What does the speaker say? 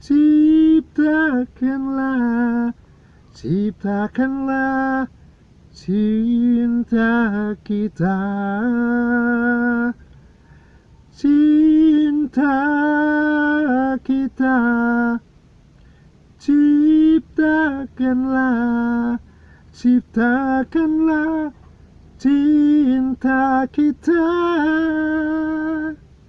Ciptakanlah Ciptakanlah cinta kita. Cinta kita Ciptakanlah Ciptakanlah cinta kita.